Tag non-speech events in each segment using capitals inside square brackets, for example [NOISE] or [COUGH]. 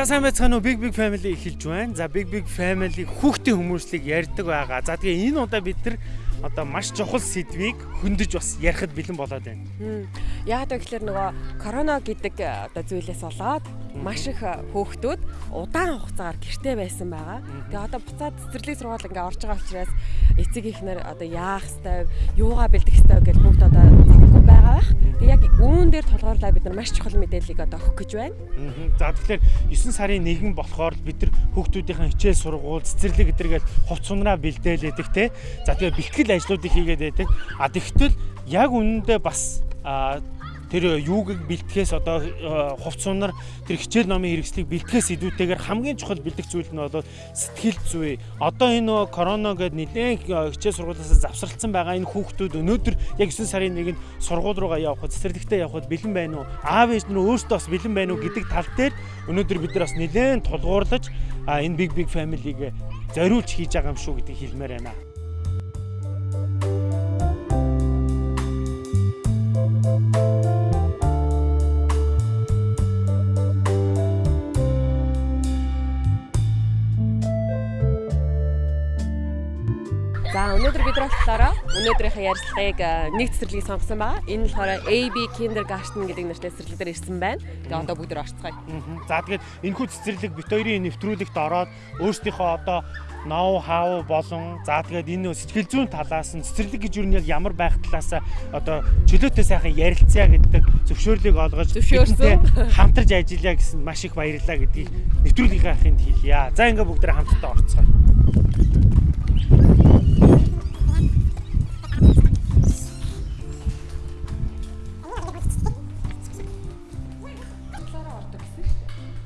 За сайн байцгаана уу Big Big Family эхэлж байна. За Big Big Family хүүхдийн хүмүүслийг ярьдаг байгаа. За тэгээ энэ удаа бид нар одоо маш чухал сэдвийг хөндөж бас ярихад бэлэн болоод байна. Яг гэвэл нөгөө корона гэдэг э, одоо зүйлээс болоод маш их э, хүүхдүүд удаан хугацаагаар гэртээ байсан байгаа. Тэгээ одоо буцаад цэцэрлэг сургууль ингээ орж байгаа учраас эцэг ихнэр одоо яах хэвээр юугаа бэлдэх хэвээр гэж бүгд одоо байгаа байх. Тэгээ яг үүн дээр тулгуурлаа бид нар маш чухал мэдээллийг одоо өгөх гэж байна. За тэгэхээр 9 сарын 1 болохоор бид нар хүүхдүүдийн хичээл сургууль цэцэрлэг гэдэргээл хувц сунраа бэлдээлээдэг те. За тэгээ бэлтгэл ажлуудыг хийгээд байдаг. А тэгтэл яг үнэндээ бас тэр юуг бэлтгэхээс одоо хувцсунаар тэр хичээл номын хэрэгслийг бэлтгэхээс идүүтэйгээр хамгийн чухал бэлдэх зүйл нь бол сэтгэл зүй. Одоо энэ корона гэдэг нэлээд хичээл сургуулиас завсралцсан байгаа энэ хүүхдүүд өнөөдөр яг 9 сарын 1-нд сургууль руугаа явхад цэцэрлэгтээ явхад бэлэн байна уу? Аав ээж нь өөрсдөө бас бэлэн байна уу гэдэг тал дээр өнөөдөр бид нар бас нэлээд тулгуурлаж энэ big big family-г зориулж хийж байгаа юм шүү гэдгийг хэлмээр байна. Өнөөдөр бид болохоор өнөөдрийнхээ ярилцлагыг нэг цэцэрлэгийг сонгосон байгаа. Энэ болохоор AB Kindergarten гэдэг нэртэй цэцэрлэг дээр ирсэн байна. Тэгээ одоо бүгд орцгоё. За тэгээд энэ хүү цэцэрлэг бит хоёрын нэвтрүүлэгт ороод өөрсдийнхөө одоо ноу хав болон за тэгээд энэ сэтгэл зүйн талаас нь цэцэрлэг гэж юу нь ямар байх талаас одоо чөлөөтэй сайхан ярилцъя гэдэг зөвшөөрлийг олгож зөвшөөрсөн хамтарч ажиллая гэсэн маш их баярлалаа гэдгийг нэвтрүүлгийнхаа хинт хэлье. За ингээ бүгдээ хамтдаа орцгоё.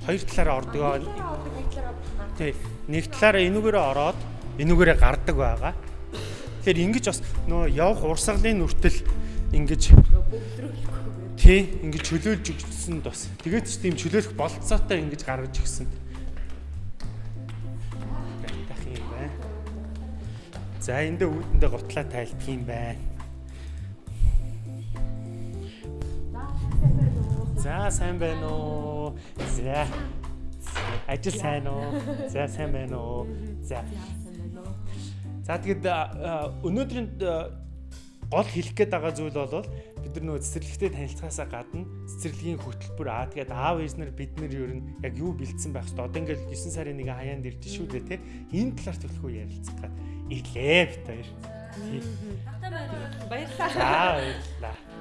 Хоёр талаараа ордог. Тий. Нэг талаараа энүүгээрээ ороод энүүгээрээ гардаг байгаа. Тэгэхээр ингэж бас нөө явах урсгалын нүртэл ингэж тий ингэж чөлөөлж өгсөн бас. Тэгээд ч тийм чөлөөлөх болцоотой ингэж гаргаж өгсөн. За эндээ үүдэндээ гутлаа тайлбах юм байна. За сайн байна уу? За. Ажил сайн уу? За сайн байна уу? За. За тэгэд өнөөдрийн гол хэлэх гээд байгаа зүйл бол бид нар нөгөө цэцэрлэгтэй танилцахаасаа гадна цэцэрлэгийн хөтөлбөр аа тэгээд аав ээж нар бид нар ер нь яг юу бэлдсэн байх хэвээр одоо ингээл 9 сарын нэг хаяанд ирдэ шүү дээ те энэ талаар төлөхөө ярилцах гад ирлээ бит хоёр. Баярлалаа. Баярлалаа.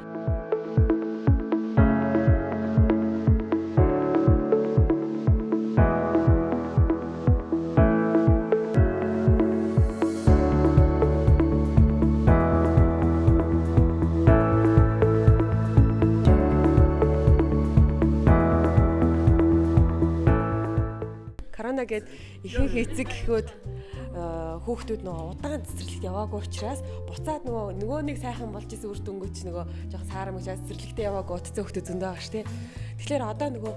Корона гээд ихэнх эцэг гэхүүд хүүхдүүд нөгөө удаан цэцэрлэгт яваагүй учраас буцаад нөгөө нөгөө нэг сайхан болж исэн үр дүнгөөч нөгөө жоохон саарам учраас цэцэрлэгтээ яваагүй утцсан хүүхдүүд зөндөө шүү дээ. Тэгэхээр одоо нөгөө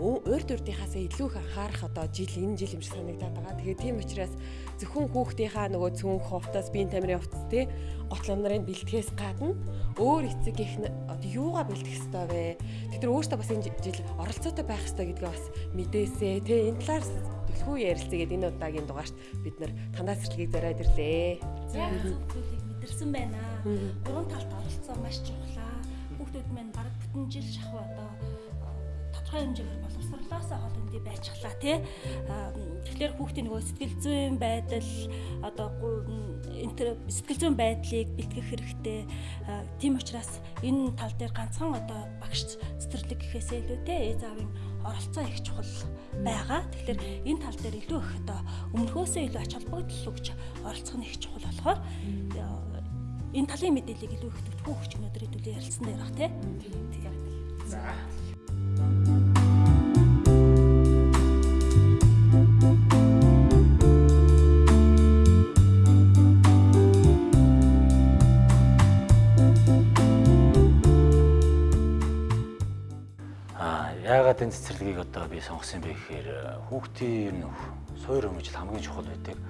урд урдынхаасаа илүү их анхаарах одоо жил энэ жил юм шиг санагдаад байгаа. Тэгээ тийм учраас зөвхөн хүүхдийнхаа нөгөө цүнх хувцас, биеийн тамирын хувцас тий готлон нарын бэлтгэхээс гадна өөр эцэг их одоо юугаа бэлтгэх ёстой вэ? Тэд нар өөрсдөө бас энэ жил оролцоотой байх ёстой гэдгээ бас мэдээсээ тий энэ талаар төлхөө ярилцъя гэдэг энэ удаагийн дугаарт бид нар танаа цэцэрлэгийг зориод ирлээ. Яг зүйлийг мэдэрсэн байна. Гурван талд оролцсон маш чухлаа. Хүүхдүүд маань баг бүтэн жил шахуу одоо тодорхой хэмжээгээр боловсрлоосоо хол үндий байцглаа тий. Тэгэхээр хүүхдийн нөгөө сэтгэл зүйн байдал одоо сэтгэл зүйн байдлыг бэлтгэх хэрэгтэй. Тийм учраас энэ тал дээр ганцхан одоо багш цэцэрлэг гэхээсээ илүү тий ээж аавын оролцоо их чухал байгаа. Тэгэхээр энэ тал дээр илүү их одоо өмнөхөөсөө илүү ач холбогдол өгч оролцох нь их чухал болохоор энэ талын мэдээллийг илүү их төвхөн өгч өнөөдөр хэдүүлээ ярилцсан дээр баг тий. За. Яагаад энэ цэцэрлэгийг одоо би сонгосон бэ гэхээр хүүхдийн ер нь суур өмжил хамгийн чухал байдаг.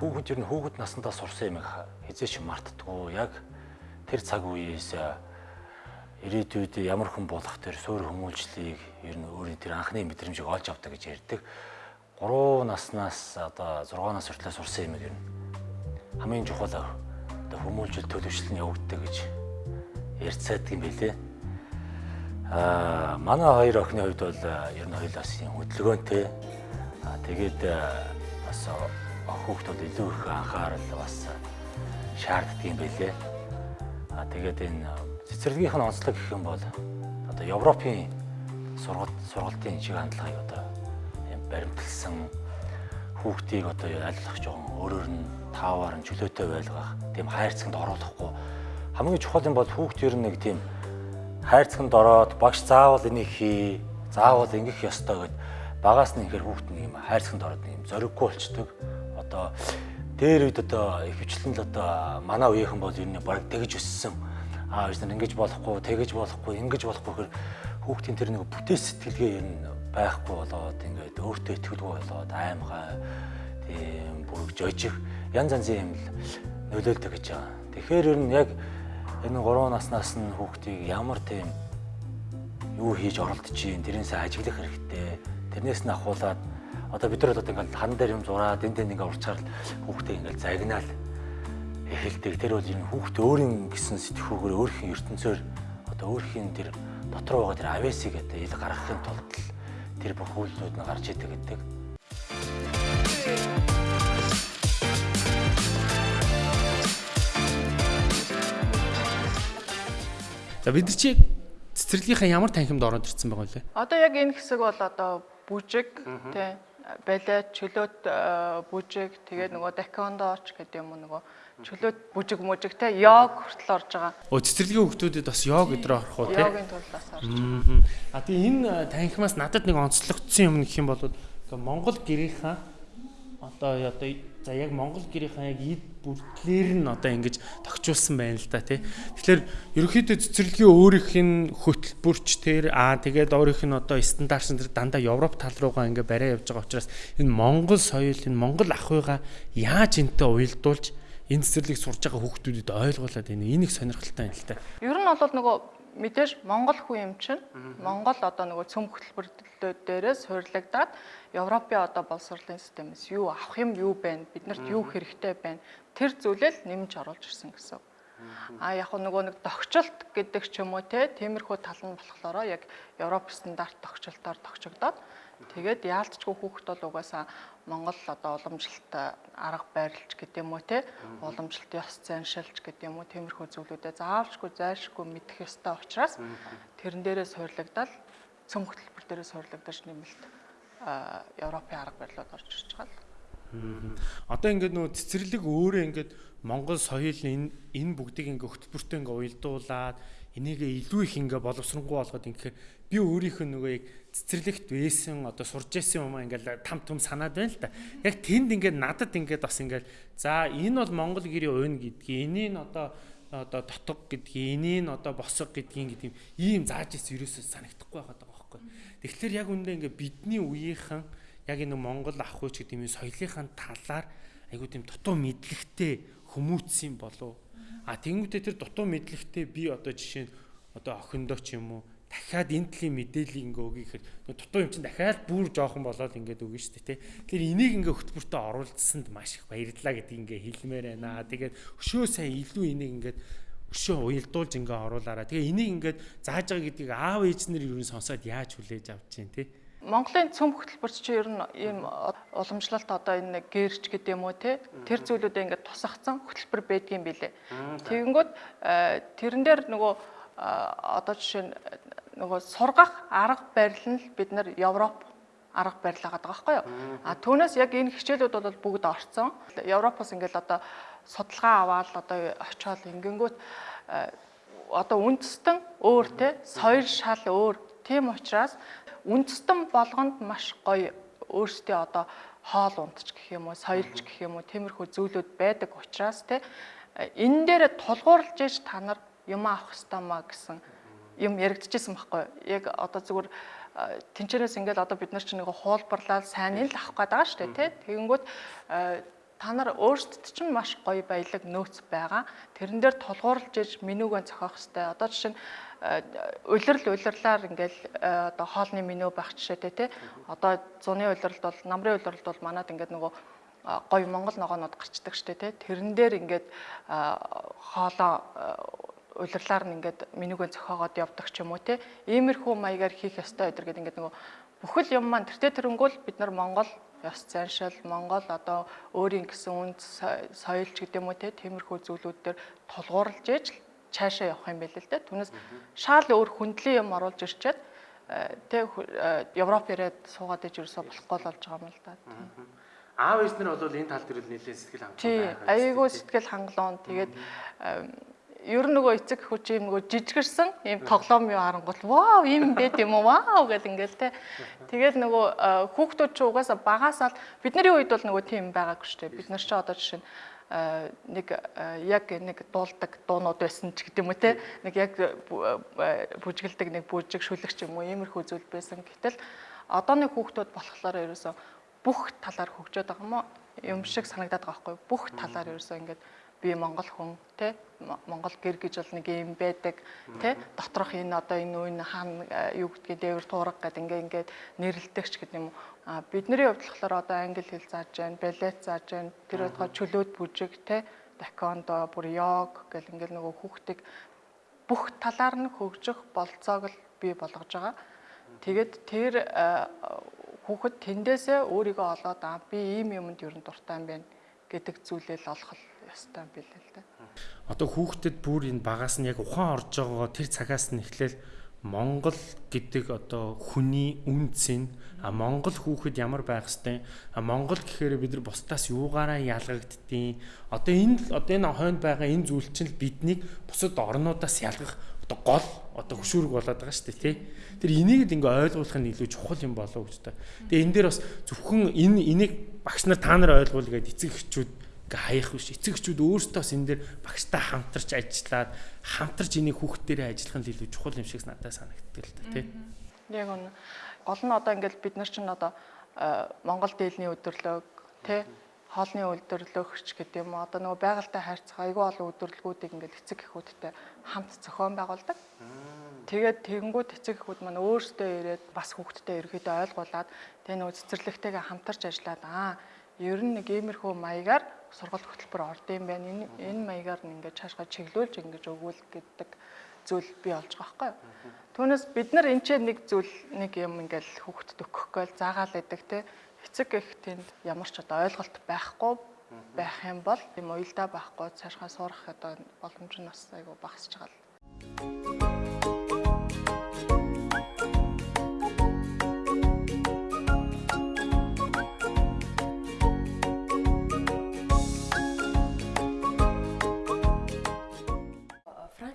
Хүүхэд ер нь хүүхэд наснда сурсан юм хизээч мартдаггүй. Яг тэр цаг үеэс ирээдүйд ямар хүн болох тэр суурь хүмүүжлийг ер нь өөрийн тэр анхны мэдрэмжийг олж авдаг гэж ярьдаг. 3 наснаас одоо 6 нас хүртэл сурсан юм ер нь хамгийн чухал одоо хүмүүжил төлөвшил нь явагддаг гэж ярьцаад юм билээ. Аа манай хоёр охины хувьд бол ер нь хоёулаас юм хөдөлгөөнтэй. Аа тэгээд бас хүүхдүүд илүү их анхаарал бас шаарддаг юм билээ. Аа тэгээд энэ цэцэрлэгийнх нь онцлог гэх юм бол одоо Европын сургалт сургалтын шиг хандлагыг одоо юм баримтлсан хүүхдийг одоо айлах жоохон өөрөөр нь тааваар нь чөлөөтэй байлгах тийм хайрцагт оруулахгүй хамгийн чухал юм бол хүүхд ер нь нэг тийм хайрцагт ороод багш заавал энийг хий заавал ингэх ёстой гэд багаас нь инхээр хүүхд нэг юм хайрцагт ороод юм зориггүй болчдөг одоо дээр үед одоо хөвчлэн л одоо манай үеийнхэн бол ер нь баг тэгж өссөн аав ээж нар ингэж болохгүй, тэгэж болохгүй, ингэж болохгүй гэхээр хүүхдийн тэр нэг бүтээл сэтгэлгээ ер нь байхгүй болоод ингээд өөртөө итгэлгүй болоод аймгаа тийм бүрэг жожих янз янзын юм нөлөөлдөг гэж байгаа. Тэгэхээр ер нь яг энэ 3 наснаас нь хүүхдийг ямар тийм юу хийж оролдож чинь тэрнээсээ ажиглах хэрэгтэй. Тэрнээс нь ахуулаад одоо бид нар одоо ингээд хан дээр юм зураад энд тэнд ингээд урчаар хүүхдээ ингээд загнаал эхэлдэг. Тэр бол энэ хүүхд өөрийн гэсэн сэтгүүгээр өөрхийн ертөнцөөр одоо өөрхийн тэр дотор байгаа тэр авэсыг одоо ил гаргахын тулд тэр бүх үйлдэлүүд нь гарч идэг гэдэг. За бид нар чи цэцэрлэгийнхаа ямар танхимд ороод ирсэн байгаа вэ? Одоо яг энэ хэсэг бол одоо бүжиг тий балет чөлөөт бүжиг тэгээд нөгөө дакондооч гэдэг юм уу нөгөө чөлөөт бүжиг мүжиг те йог хүртэл орж байгаа. Өө цэцэрлэгийн хүүхдүүдэд бас йог өдрөө орох уу те? Йогийн төлөвлөс орж. А тэгээ энэ танхимаас надад нэг онцлогдсон юм гэх юм бол Монгол гэрийнхаа одоо одоо за яг Монгол гэрийнхаа яг эд бүртлэр нь одоо ингэж тогтчулсан байна л да тий. Тэгэхээр ерөнхийдөө цэцэрлэгийн өөрийнх нь хөтөлбөрч тэр аа тэгээд өөрийнх нь одоо стандартсан тэр дандаа Европ тал руугаа ингээ бариа явж байгаа учраас энэ Монгол соёл энэ Монгол ах уйга яаж энтэй уялдуулж энэ цэцэрлэг сурж байгаа хүүхдүүдэд ойлгуулад байна. Энийг сонирхолтой юм л та. Ер нь бол нөгөө мэдээж Монгол хүн юм чинь Монгол одоо нөгөө цөм хөтөлбөрлөлтөд дээрээс суйрлагдаад Европын одоо боловсролын системээс юу авах юм юу байна биднэрт юу хэрэгтэй байна тэр зүйлэл нэмж оруулж ирсэн гэсэн. А яг нөгөө нэг тогтчлт гэдэг ч юм уу те тиймэрхүү тал нь болохоор яг Европ стандарт тогтчлтоор тогтчогдоод тэгээд яалтчгүй хүүхэд бол угаасаа Монгол одоо уламжлалт арга байрлалч гэдэг юм уу те? Уламжлалт ёс заншилж гэдэг юм уу тиймэрхүү зүйлүүдэд заавалчгүй зайлшгүй мэдэх ёстой учраас тэрэн дээрээ суйрлагдал цөм хөтөлбөр дээрээ суйрлагдаж нэмэлт Европын арга барилууд орж ирж байгаа л. Одоо ингээд нөө цэцэрлэг өөрөө ингээд Монгол соёл энэ энэ бүгдийг ингээ хөтөлбөртөө ингээ уялдуулаад энийгээ илүү их ингээ боловсронгуй болгоод ингээ би өөрийнхөө нөгөө яг цэцэрлэгт байсан одоо сурж байсан юм ингээл там том санаад байна л да. Яг тэнд ингээд надад ингээд бас ингээд за энэ бол Монгол гэрийн уйн гэдгийг энийг одоо одоо дотог гэдгийг энийг одоо босго гэдгийг гэдэг ийм зааж ирсэн ерөөсөө санагдахгүй байгаад байгаа байхгүй. Тэгэхээр яг үндэ ингээд бидний үеийнхэн яг энэ Монгол ах хуйч гэдэг юм соёлынхаа талаар айгуу тийм дутуу мэдлэгтэй хүмүүцсэн болов. А тэнгуүтээ тэр дутуу мэдлэгтэй би одоо жишээ нь одоо охиндоо ч юм уу дахиад энэ төрлийн мэдээллийг ингээ өгье гэхээр дутуу юм чинь дахиад бүр жоохон болоод ингээд өгнө шүү дээ тий. Тэгэхээр энийг ингээ хөтөлбөртөө оруулсанд маш их баярлалаа гэдгийг ингээ хэлмээр байна. Тэгээд өшөө сайн илүү энийг ингээд өшөө уялдуулж ингээ оруулаараа. Тэгээ энийг ингээд зааж байгаа гэдгийг аав ээж нар юу н сонсоод яаж хүлээж авч чинь тий. Монголын цөм хөтөлбөрч чи ер нь ийм уламжлалт одоо энэ гэрч гэдэг юм уу те тэр зүйлүүдэд ингээд тусгацсан хөтөлбөр байдгийн билээ. Тэгэнгүүт тэрэн дээр нөгөө одоо жишээ нь нөгөө сургах арга барил нь бид нар Европ арга барил байгаа байхгүй юу. А түүнээс яг энэ хичээлүүд бол бүгд орцсон. Европоос ингээл одоо судалгаа аваад одоо очиод ингэнгүүт одоо үндэстэн өөр те соёл шал өөр. Тийм учраас үндэстэн болгонд маш гоё өөрсдөө одоо хоол ундч гэх юм уу, соёлч гэх юм уу, тиймэрхүү зүйлүүд байдаг учраас те энэ дээр тулгуурлаж иж та нар юм авах хэвээр маа гэсэн юм яригдчихсэн байхгүй яг одоо зүгээр тэнчнээс ингээд одоо бид нар чинь нэг хуулбарлаад сайн л авах гээд байгаа шүү дээ тий тэгэнгүүт та нар өөрсдөд чинь маш гоё баялаг нөөц байгаа. Тэрэн дээр тулгуурлаж иж менюгөө зохиох хэрэгтэй. Одоо жишээ нь улирал улирлаар ингээл одоо хоолны меню байх жишээтэй тий. Одоо зуны улиралд бол намрын улиралд бол манад ингээд нөгөө гоё монгол ногоонууд гарчдаг штэ тий. Тэрэн дээр ингээд хоолоо улирлаар нь ингээд менюгөө зохиогоод явдаг ч юм уу тий. Иймэрхүү маягаар хийх ёстой өдр гэдэг ингээд нөгөө бүхэл юм маань тэртээ тэрнгүүл бид нар Монгол ёс заншил Монгол одоо өөрийн гэсэн үнд соёл ч гэдэм үү те тиймэрхүү зүйлүүд дээр тулгуурлаж ээж цаашаа явах юм байл л дээ. Түүнээс шаал өөр хүндлийн юм оруулж ирчээд тэ Европ ирээд суугаад иж ерөөсө болохгүй л болж байгаа юм л да. Аав ээж нар бол энэ тал дээр нэлээд сэтгэл хангалуун. Тий, аяйгуу сэтгэл хангалуун. Тэгээд ер нь нөгөө эцэг хүч юм нөгөө жижигэрсэн ийм тоглоом юу харангуут вау ийм байт юм уу вау гэл ингээл те. Тэгээд нөгөө хүүхдүүд ч угаасаа багасаа бид нарын үед бол нөгөө тийм байгаагүй шүү дээ. Бид нар ч одоо жишээ нь нэг яг нэг дуулдаг дуунууд байсан ч гэдэм үү те. Нэг яг бүжгэлдэг нэг бүжиг шүлэгч юм уу иймэрхүү зүйл байсан. Гэтэл одооны хүүхдүүд болохоор ерөөсө бүх талаар хөгжөөд байгаа юм уу? Юм шиг санагдаад байгаа байхгүй бүх талаар ерөөсө ингээд би Монгол хүн те Монгол гэр гэж бол нэг юм байдаг те доторх энэ одоо энэ үн хаана юу гэдгийг дээвэр туурга гэдэг ингээ ингээд нэрлэлдэг ч гэдэг юм а бидний хувьд болохоор одоо англи хэл зааж байна балет зааж байна тэр одоо чөлөөт бүжиг те такондо бүр йог гэл ингээл нөгөө хүүхдийг бүх талаар нь хөгжих болцоог л бий болгож байгаа. Тэгээд тэр хүүхэд тэндээсээ өөрийгөө олоод аа би ийм юмд ер нь дуртай юм байна гэдэг зүйлээ л олох ёстой юм билээ л да. Одоо хүүхдэд бүр энэ багаас нь яг ухаан орж байгаа тэр цагаас нь эхлээл Монгол гэдэг одоо хүний үнцэн а Монгол хүүхэд ямар байх хэвтэй а Монгол гэхээр бид нар бусдаас юугаараа ялгагддیں۔ Одоо энэ одоо энэ хойнд байгаа энэ зүйл чинь биднийг бусад орнуудаас ялгах одоо гол одоо хөшүүрэг болоод байгаа шүү дээ тий. Тэр энийг л ингээ ойлгуулах нь илүү чухал юм болов гэж та. Тэгээ энэ дээр бас зөвхөн энэ энийг багш нар та нар ойлгуул гэдэг эцэг эхчүүд ингээ хаях биш. Эцэг эхчүүд өөрсдөө бас энэ дээр багштай хамтарч ажиллаад хамтарч энийг хүүхдүүдээрээ ажиллах нь илүү чухал юм шиг надад санагддаг л та тий. Яг үнэ. Гол нь одоо ингээл бид нар чинь одоо э, Монгол дээлний өдөрлөг тий хоолны үйлдвэрлэгч гэдэг юм одоо нөгөө байгальтай хайрцаг айгүй олон үйлдвэрлэгүүдийг ингээл эцэг эхүүдтэй хамт зохион байгуулдаг. Тэгээд тэгэнгүүт эцэг эхүүд маань өөрсдөө ирээд бас хүүхдтэй ерөөдөө ойлгуулад тэгээ нөгөө цэцэрлэгтэйгээ хамтарч ажиллаад аа ер нь нэг иймэрхүү маягаар сургалт хөтөлбөр орд юм байна. Энэ энэ маягаар нь ингээд цаашгаа чиглүүлж ингэж өгвөл гэдэг зүйл бий болж байгаа байхгүй. Түүнээс бид нар энэ ч нэг зүйл нэг юм ингээл хүүхдэд өгөхгүй л заагаал байдаг те. Эцэг их тэнд ямар ч одоо ойлголт байхгүй байх юм бол юм уялдаа байхгүй цаашгаа сурах одоо боломж нь бас айгүй багасч байгаа л.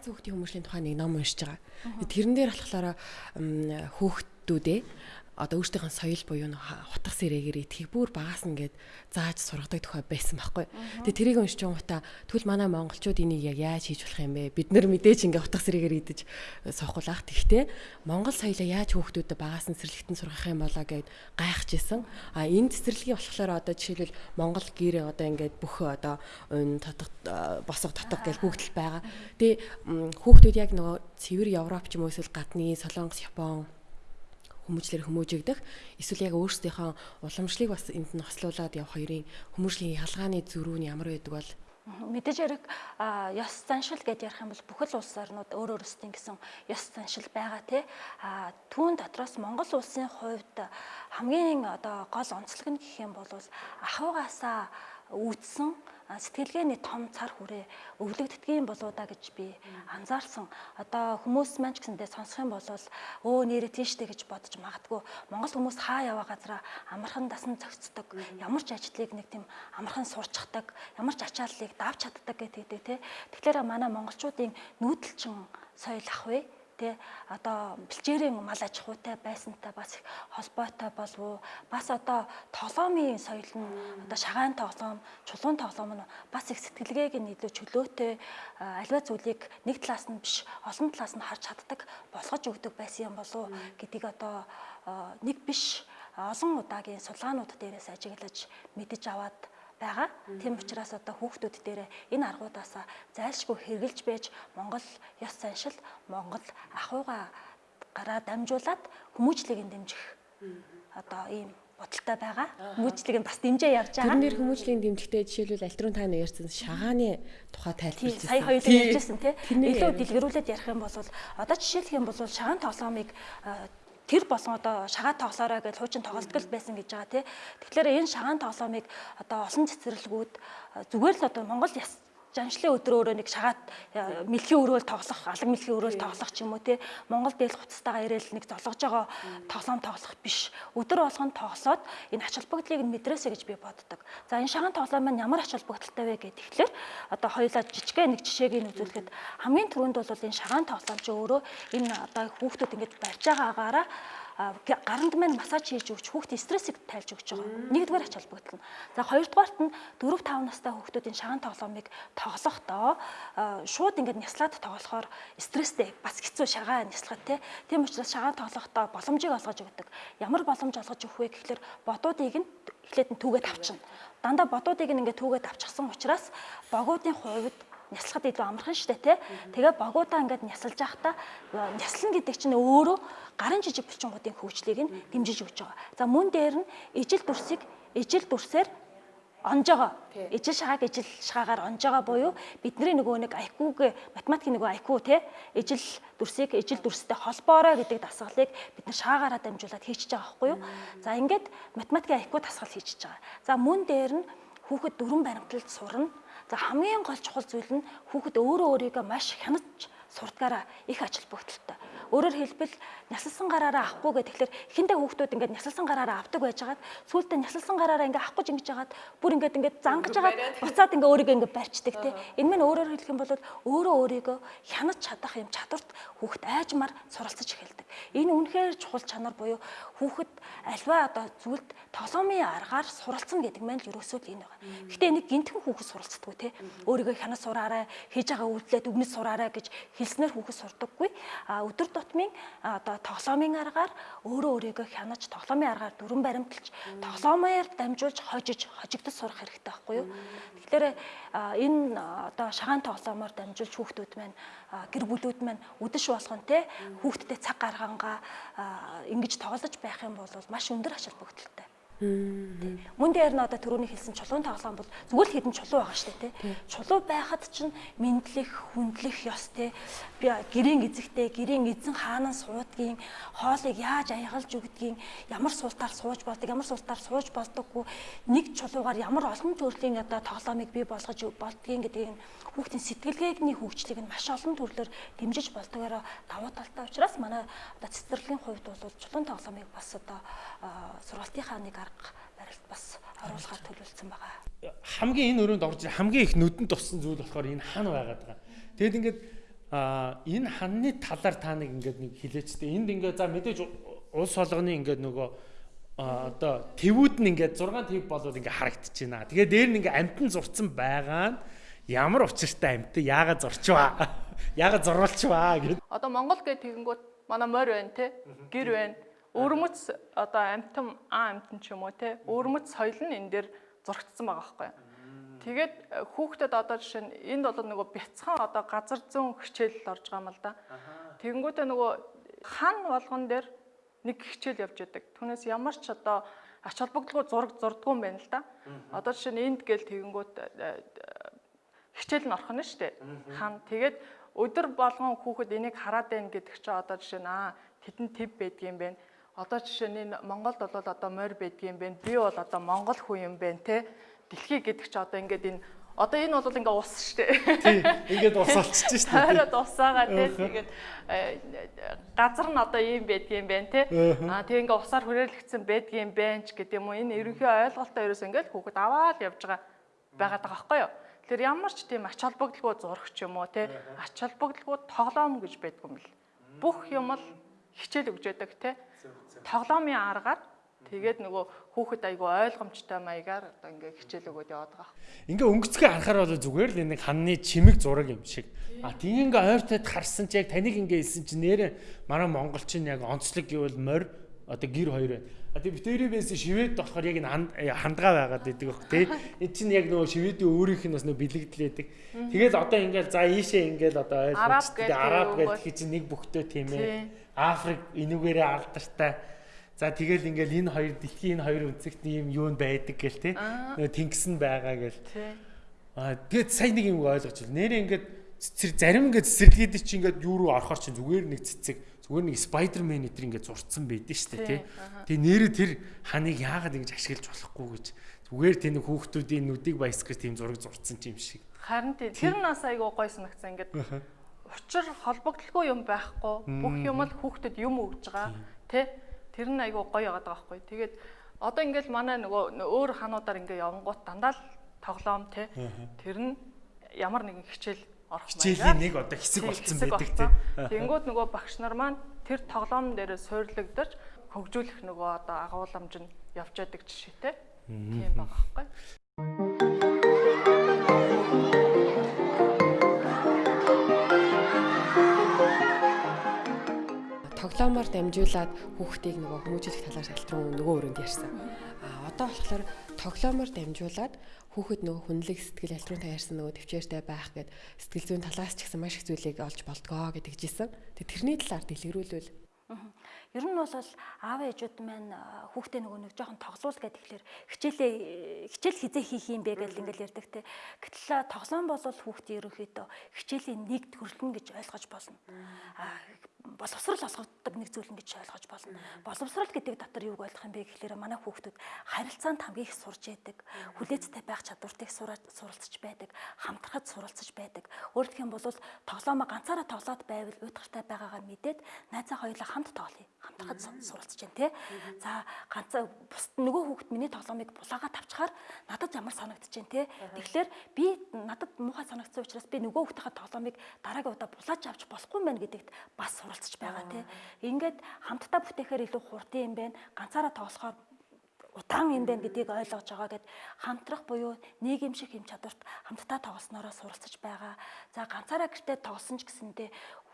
Хүүхдийн хүмүүшлийн тухай нэг ном уншиж байгаа. Тэрэн дээр болохоор хүүхдүүдээ одоо өөртөөхөн соёл буюу хутга сэрээгээр итгэх бүр багаас ингээд зааж сургадаг тухай байсан байхгүй. Тэгээ тэрийг уншиж байгаатай тэгвэл манай монголчууд энийг яг яаж хийж болох юм бэ? Бид нар мэдээж ингээд хутга сэрээгээр идэж сохулаах. Тэгтээ монгол соёлоо яаж хүүхдүүдэд багаас нь цэцэрлэгтэн сургах юм болоо гэд гайхаж исэн. А энэ цэцэрлэгийн болохоор одоо жишээлбэл монгол гэр одоо ингээд бүх одоо тотог босго тотог гэж бүгд л байгаа. Тэгээ хүүхдүүд яг нөгөө цэвэр Европ ч юм уу эсвэл гадны Солонгос, Япон хүмүүжлэр хүмүүжигдэх эсвэл яг өөрсдийнхөө уламжлалыг бас энд нь хослуулад явах хоёрын хүмүүжлийн ялгааны зөрүү нь ямар байдаг бол мэдээж хэрэг ёс заншил гэдээ ярих юм бол бүхэл улс орнууд өөр өөрсдийн гэсэн ёс заншил байгаа тий. А түүн дотроос Монгол улсын хувьд хамгийн одоо гол онцлог нь гэх юм бол ахуйгаасаа үүдсэн сэтгэлгээний том цар хүрээ өвлөгддөг юм болоо да гэж би анзаарсан. Одоо хүмүүс маань ч гэсэндээ сонсох юм бол өө нэрээ тийштэй гэж бодож магадгүй. Монгол хүмүүс хаа яваа газараа амархан дасан зохицдог. Ямар ч ажлыг нэг тийм амархан сурчдаг, ямар ч ачааллыг давж чаддаг гэдэг тий. Тэгэхээр манай монголчуудын нүүдэлчин соёл ах вэ? Тий одоо бэлчээрийн мал аж ахуйтай байсантай бас холбоотой болов уу? Бас одоо тоглоомын соёл нь одоо шагаан тоглоом чулуун тоглоом нь бас их сэтгэлгээг нь илүү чөлөөтэй альва зүйлийг нэг талаас нь биш олон талаас нь харж чаддаг болгож өгдөг байсан юм болов уу? Гэдгийг одоо нэг биш олон удаагийн судалгаанууд дээрээс ажиглаж мэдэж аваад байгаа. Тийм учраас одоо хүүхдүүд дээр энэ аргуудаас зайлшгүй хэрглэж байж Монгол ёс заншил, Монгол ахуйгаа гараа дамжуулаад хүмүүжлийг нь дэмжих одоо ийм бодолтой байгаа. Хүмүүжлийг нь бас дэмжээ явж байгаа. Тэрнэр хүмүүжлийн дэмжигтэй жишээлбэл альтрун та нар ярьсан шагааны тухай тайлбарлаж сая хоёулаа ярьжсэн тий. Илүү дэлгэрүүлээд ярих юм бол одоо жишээлх юм бол шагаан тоглоомыг тэр болон одоо шагаа тоглоорой гэж хуучин тоглолтгол байсан гэж байгаа тий. Тэгэхээр энэ шагаан тоглоомыг одоо олон цэцэрлэгүүд зүгээр л одоо Монгол яс жаншлын өдрөө өөрөө нэг шагаад мэлхийн өрөөл тоглох, алга мэлхийн өрөөл тоглох ч юм уу те Монгол дээл хуцтайгаа ирээл нэг золгож байгаа тоглоом тоглох биш. Өдөр болгон тоглоод энэ ач холбогдлыг нь мэдрээсэ гэж би боддог. За энэ шагаан тоглоом маань ямар ач холбогдолтой вэ гэдэг тэгэхээр одоо хоёулаа жижигхэн нэг жишээг нь үзүүлэхэд хамгийн түрүүнд бол энэ шагаан тоглоом чи өөрөө энэ одоо хүүхдүүд ингэж барьж байгаа агаараа гаранд маань массаж хийж өгч хүүхд стрессийг тайлж өгч байгаа. Нэгдүгээр ач холбогдол нь. За хоёрдугаарт нь 4 5 настай хүүхдүүдийн шагаан тоглоомыг тоглохдоо шууд ингээд няслаад тоглохоор стресстэй бас хэцүү шагаа няслахад тий. Тийм учраас шагаан тоглохдоо боломжийг олгож өгдөг. Ямар боломж олгож өгөх вэ гэхэлэр бодуудыг нь эхлээд нь түүгээд авчна. Дандаа бодуудыг нь ингээд түүгээд авчихсан учраас богуудын хувьд няслахад илүү амархан штэ тий. Тэгээ богуудаа ингээд нясалж байхдаа няслан гэдэг чинь өөрөө гарын жижиг булчингуудын хөгжлийг нь дэмжиж өгч байгаа. За мөн дээр нь ижил дүрсийг ижил дүрсээр онжоо. Ижил шагааг ижил шагаагаар онжоо буюу бидний нөгөө нэг IQ-г математикийн нөгөө IQ те ижил дүрсийг ижил дүрстэй холбоорой гэдэг дасгалыг бид нар шаагаараа дамжуулаад хийчихэж байгаа байхгүй юу? За ингээд математикийн IQ дасгал хийчихэж байгаа. За мөн дээр нь хүүхэд дөрвөн баримталд сурна За хамгийн гол чухал зүйл нь хүүхэд өөрөө өөрийгөө маш хянаж сурдгаараа их ач холбогдолтой. Өөрөөр хэлбэл нясалсан гараараа авахгүй гэх тэгэхээр эхэндээ хүүхдүүд ингээд нясалсан гараараа авдаг байжгаад сүүлдээ нясалсан гараараа ингээд авахгүй ингэж яагаад бүр ингээд ингээд зангаж агаад буцаад ингээд өөрийгөө ингээд барьцдаг тий. Энэ мань өөрөөр хэлэх юм бол өөрөө өөрийгөө хянаж чадах юм чадварт хүүхэд айжмаар суралцаж эхэлдэг. Энэ үнэхээр чухал чанар буюу хүүхэд альва одоо зүйлд тоглоомын аргаар суралцсан гэдэг маань л ерөөсөө л энэ байгаа. Гэхдээ энийг гинтхэн хүүхэд суралцдаг тий. Өөрийгөө хянаж сураарай, хийж байгаа үйлдэлээ дүгнэж сураарай гэж хэлснээр хүүхэд сурдаггүй. А өдөр тутмын одоо тоглоомын аргаар өөрөө өөрийгөө хянаж тоглоомын аргаар дүрэн баримталж тоглоомоор дамжуулж хожиж хожигдож сурах хэрэгтэй байхгүй юу? Тэгэхээр энэ одоо шагаан тоглоомоор дамжуулж хүүхдүүд маань гэр бүлүүд маань үдэш болгон те хүүхдэд цаг гаргангаа ингэж тоглож байх юм бол маш өндөр ач холбогдолтой. Мөн дээр нь одоо түрүүний хэлсэн чулуун тоглоом бол зүгээр л хідэн чулуу байгаа шүү дээ тий. Чулуу байхад чинь мэдлэх, хүндлэх ёс тий. Би гэрийн эзэгтэй, гэрийн эзэн хаанаа суудгийн, хоолыг яаж аягалж өгдгийн, ямар суултаар сууж болдог, ямар суултаар сууж болдоггүй, нэг чулуугаар ямар олон төрлийн одоо тоглоомыг бий болгож болдгийн гэдгийг хүүхдийн сэтгэлгээний хөгжлийг нь маш олон төрлөөр дэмжиж болдгоороо давуу талтай учраас манай одоо цэцэрлэгийн хувьд бол чулуун тоглоомыг бас одоо сургалтынхаа нэг арга барилд бас оруулахаар төлөвлөсөн байгаа. Хамгийн энэ өрөөнд орж хамгийн их нүдэнд туссан зүйл болохоор энэ хан байгаад байгаа. Тэгэд ингээд а энэ ханны талаар та нэг ингээд нэг хилээчтэй. Энд ингээд за мэдээж улс олгоны ингээд нөгөө одоо твүүд нь ингээд 6 тв болоод ингээд харагдчихэж байна. Тэгээ дээр нь ингээд амтан зурцсан байгаа нь ямар учиртай амт яагаад зорчваа [LAUGHS] яагаад зурвалчваа гэд. Одоо Монгол гэх тэгэнгүүт манай морь байна те гэр байна. Өвөрмөц одоо амтан а амтан ч юм уу те өвөрмөц соёл нь энэ дээр зурагдсан байгаа байхгүй. Тэгээд э, хүүхдэд одоо жишээ нь энд бол нөгөө бяцхан одоо газар зүүн хичээл орж байгаа юм л да. Тэгэнгүүтээ нөгөө хан болгон дээр нэг хичээл явж байдаг. Түүнээс ямар ч одоо ач холбогдолгүй зураг зурдгүй юм байна л да. Одоо жишээ нь энд гээл тэгэнгүүт э, хичээл нь орох нь шүү дээ. Хан тэгээд өдөр болгон хүүхэд энийг хараад байна гэдэг чинь одоо жишээ нь аа тедэн төв байдгийм бэ. Одоо жишээ нь Монголд бол одоо морь байдгийм бэ. Би бол одоо монгол хүн юм байна те. Дэлхий гэдэг чинь одоо ингээд энэ Одоо энэ бол ингээ ус шүү дээ. Тий. Ингээд ус олчихж шүү дээ. Хараад усаагаа тий. Тэгээд газар нь одоо ийм байдгийм байх тий. Аа тэг ингээ усаар хүрээлэгдсэн байдгийм байнч гэдэг юм уу. Энэ ерөнхий ойлголтоо ерөөс ингээ хүүхэд аваад явж байгаа байгаад байгаа байхгүй юу? Тэр ямар ч тийм ач холбогдолгүй зурагч юм уу те ач холбогдолгүй тоглоом гэж байдгүй юм бэл. Бүх юм л хичээл өгч яадаг те. Тоглоомын аргаар тэгээд нөгөө хүүхэд айгу ойлгомжтой маягаар одоо ингээ хичээл өгөөд яваад байгаа. Ингээ өнгөцгөө харахаар бол зүгээр л нэг ханны чимэг зураг юм шиг. А тийм ингээ ойртойд харсан чи яг таныг ингээ хэлсэн чи нэрэ манай монголчин яг онцлог гэвэл морь одоо гэр хоёр байна А тэгээ битүүрийн бэс шивэд болохоор яг энэ э, хандгаа байгаад байдаг баг тий. Энэ чинь яг нөгөө шивэдийн өөрийнх нь бас нөгөө бэлэгдлээдэг. Тэгээд одоо ингээл за ийшээ ингээл одоо гэдэг араб гэдэг чинь нэг бүхтөө тийм Тий. ээ. Африк энүүгээрээ алдартай. За тэгэл ингээл энэ хоёр дэлхийн энэ хоёр үнцэгт ийм юу нь байдаг гэл тий. Нөгөө тэнгис нь байгаа гэл. Аа тэгээд сайн нэг юм ойлгож байна. Нэрээ ингээд цэцэр зарим ингээд цэцэрлэгэд чи ингээд юу руу орохоор чи зүгээр нэг цэцэг зүгээр нэг спайдермен эдэр ингээд зурцсан байдэн дээ тий. Тэгээ нэрээ тэр ханыг яагаад ингэж ашиглаж болохгүй гэж зүгээр тэр нэг хүүхдүүдийн нүдийг баясгах тийм зураг зурцсан юм шиг. Харин тий. Тэр нь бас айгүй гой санагцсан ингээд учир холбогдлого юм байхгүй. Бүх юм л хүүхдэд юм өгж байгаа. Тэ? Тэр нь айгүй гоё яагаад байгаа байхгүй. Тэгээд одоо ингээл манай нөгөө өөр хануудаар ингээ явангууд дандаа л тоглоом тэ. Тэр нь ямар нэгэн хичээл орох Хичээлийн нэг одоо хэсэг Тий, болцсон байдаг тий. [LAUGHS] Тэнгүүд нөгөө багш нар маань тэр тоглоом дээр суйрлагдаж хөгжүүлэх нөгөө одоо агуулмж нь явж байдаг жишээтэй. Тийм байгаа байхгүй. Тоглоомоор дамжуулаад хүүхдийг нөгөө хүмүүжүүлэх талаар шалтрын нөгөө өрөөнд ярьсан. А одоо болохоор тоглоомоор дамжуулаад хүүхэд нөгөө хүнлэг сэтгэл ялтрын та ярьсан нөгөө төвчээртэй байх гэд сэтгэл зүйн талаас ч гэсэн маш их зүйлийг олж болдгоо гэдэг жисэн. Тэрний талаар дэлгэрүүлвэл Ер нь бол аав ээжүүд маань хүүхдээ нөгөө нэг жоохон тоглоул гэдэг тэгэхээр хичээлээ хичээл хизээ хийх юм бэ гэж ингээл ярьдаг те. Гэтэл тоглоом бол хүүхдээ ерөнхийдөө хичээлийн нэг төрөлн гэж ойлгож болно. А боловсрал олгодог нэг зүйл гэж ойлгож болно. Боловсрал гэдэг дотор юуг ойлгох юм бэ гэхээр манай хүүхдүүд харилцаанд хамгийн их сурж яадаг, хүлээцтэй байх чадвартыг суралцж байдаг, хамтрахад суралцж байдаг. Хэлэх юм бол тоглоомоо ганцаараа тоглоод байвал уйтгартай байгаагаа мэдээд найзаа хоёулаа хамт тоглоё хамтрахад суралцж байна те. За ганцаа бус нөгөө хүүхэд миний тоглоомыг булаагаа тавчхаар надад ямар санагдж байна те. Тэгэхээр би надад муухай санагдсан учраас би нөгөө хүүхдийнхээ тоглоомыг дараагийн удаа булааж авч болохгүй мэн гэдэгт бас суралцж байгаа те. Ингээд хамтдаа бүтээхээр илүү хурдан юм байна. Ганцаараа тоглохоор утаан юм байна гэдгийг ойлгож байгаа гэд хамтрах буюу нийгэм шиг хэм чадварт хамтдаа тоглоснороо суралцж байгаа. За ганцаараа гэртээ тоглосон ч гэсэндээ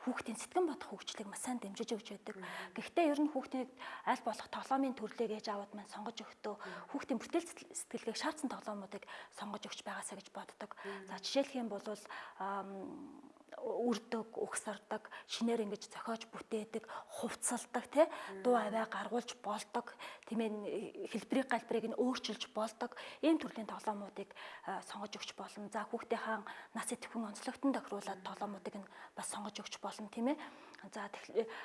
хүүхдийн сэтгэн бодох хөгжлийг маш сайн дэмжиж өгч байдаг. Гэхдээ ер нь хүүхдийг аль болох тоглоомын төрлийг ээж аваад маань сонгож өгтөө хүүхдийн бүтээл сэтгэлгээг шаардсан тоглоомуудыг сонгож өгч байгаасаа гэж боддог. За жишээлх юм бол үрдэг, угсардаг, шинээр ингэж зохиож бүтээдэг, хувцалдаг тий дуу аваа гаргуулж болдог, тийм ээ хэлбэрийг галбарыг нь өөрчилж болдог. Ийм төрлийн тоглоомуудыг а, сонгож өгч болно. За хүүхдийнхаа нас идэвхэн онцлогтон тохируулаад тоглоомуудыг нь бас сонгож өгч болно тийм ээ. За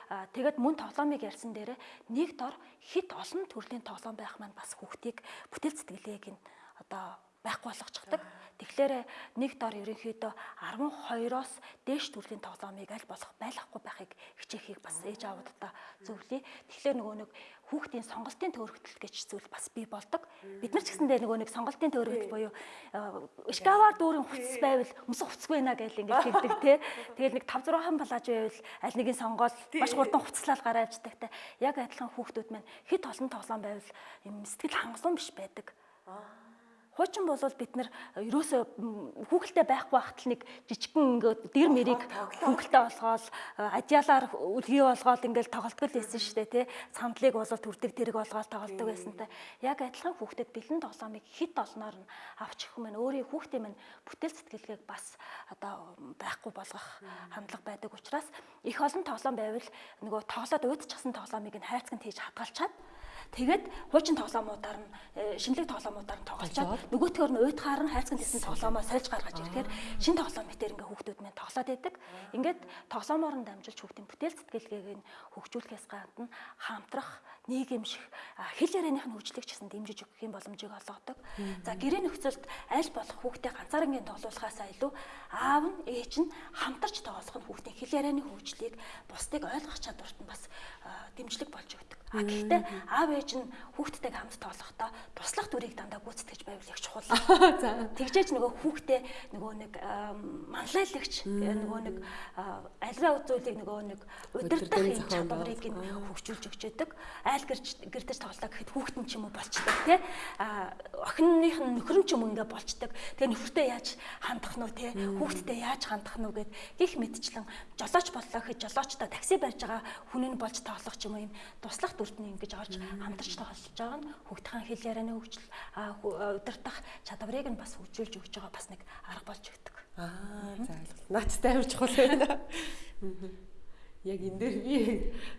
а, тэгээд мөн тоглоомыг ярьсан дээрээ нэг дор хит олон төрлийн тоглоом байх маань бас хүүхдийг бүтээл сэтгэлгээг нь одоо байхгүй болгочихдаг. Тэгэхээр нэг дор ерөнхийдөө 12-оос дээш төрлийн тоглоомыг аль болох байлгахгүй байхыг хичээхийг бас ээж аавуудаа зөвлөе. Тэгэхээр нөгөө нэг хүүхдийн сонголтын төөрөгдөл гэж зүйл бас бий болдог. Бид нар ч гэсэндээ нөгөө нэг сонголтын төөрөгдөл буюу шкавар дүүрэн хувцас байвал өмсөх хувцсгүй наа гэж ингэж хэлдэг те. Тэгэл нэг 5 6 хан балааж байвал аль нэгийг сонгоод маш хурдан хувцаслал гараа авчдаг те. Яг адилхан хүүхдүүд маань хэд олон тоглоом байвал юм сэтгэл хангалуун биш байдаг. Хуучин бол бид нар ерөөсөө хүүхэлтэй байхгүй байхад л нэг жижигхэн ингээд дэр мэрийг хүүхэлтэй болгоол адиалаар үлгий болгоол ингээд тоглолтгол байсан шүү дээ тий. Сандлыг бол төрдөг тэрэг болгоол тоглолтог байсантай. Яг адилхан хүүхдэд бэлэн тоглоомыг хит олноор нь авч өгөх мэн өөрийн хүүхдийн мэн бүтээл сэтгэлгээг бас одоо байхгүй болгох хандлага байдаг учраас их олон тоглоом байвал нөгөө тоглоод уудчихсан тоглоомыг нь хайрцагт хийж хадгалчаад Тэгээд хуучин тоглоомуудаар нь э, шинэлэг тоглоомуудаар нь тоглолцоод нөгөөтгөр нь уйтгаар нь хайрцаг хэлсэн тоглоомоо сольж гаргаж ирэхээр шин тоглоом битэр ингээ хүүхдүүд маань тоглоод байдаг. Ингээд тоглоомоор нь дамжуулж хүүхдийн бүтээл сэтгэлгээг нь хөгжүүлэхээс гадна хамтрах нийгэмших хэл ярианых нь хөгжлийг ч гэсэн дэмжиж өгөх юм боломжийг олгодог. За гэрээ нөхцөлд аль болох хүүхдээ ганцаарнгийн тоглуулахаасаа илүү аав нь ээж нь хамтарч тоглох нь хүүхдийн хэл ярианы хөгжлийг бусдыг ойлгох чадварт нь бас дэмжлэг болж өгдөг. А гэхдээ аав ээж нь хүүхдтэйг хамт тоглохдоо туслах дүрийг дандаа гүйцэтгэж байвал их чухал. [LAUGHS] За тэгжээж нөгөө хүүхдээ нөгөө нэг манлайлагч нөгөө нэг а, альва зүйлийг нөгөө нэг удирдах юм чадварыг нь хөгжүүлж өгч яадаг. Айл гэрч гэрдэж тоглоо гэхэд хүүхэд нь ч юм уу болчдаг тий. А охиных нь нөхөр нь ч юм ингээ болчдаг. Тэгээ нөхөртөө яаж хандах нь тий. Хүүхдтэй яаж хандах нь гэд гих мэдчлэн жолооч боллоо гэхэд жолоочтой такси барьж байгаа хүн нь болж тоглох ч юм уу юм туслах дүрдний ингэж орж хамтарч тоглож байгаа нь хүүхдийн хэл ярианы хөгжил удирдах чадварыг нь бас хөгжүүлж өгч байгаа бас нэг арга болж өгдөг. Аа за ойлголоо. Наацтай авч чухал байна. [LAUGHS] Яг энэ дээр би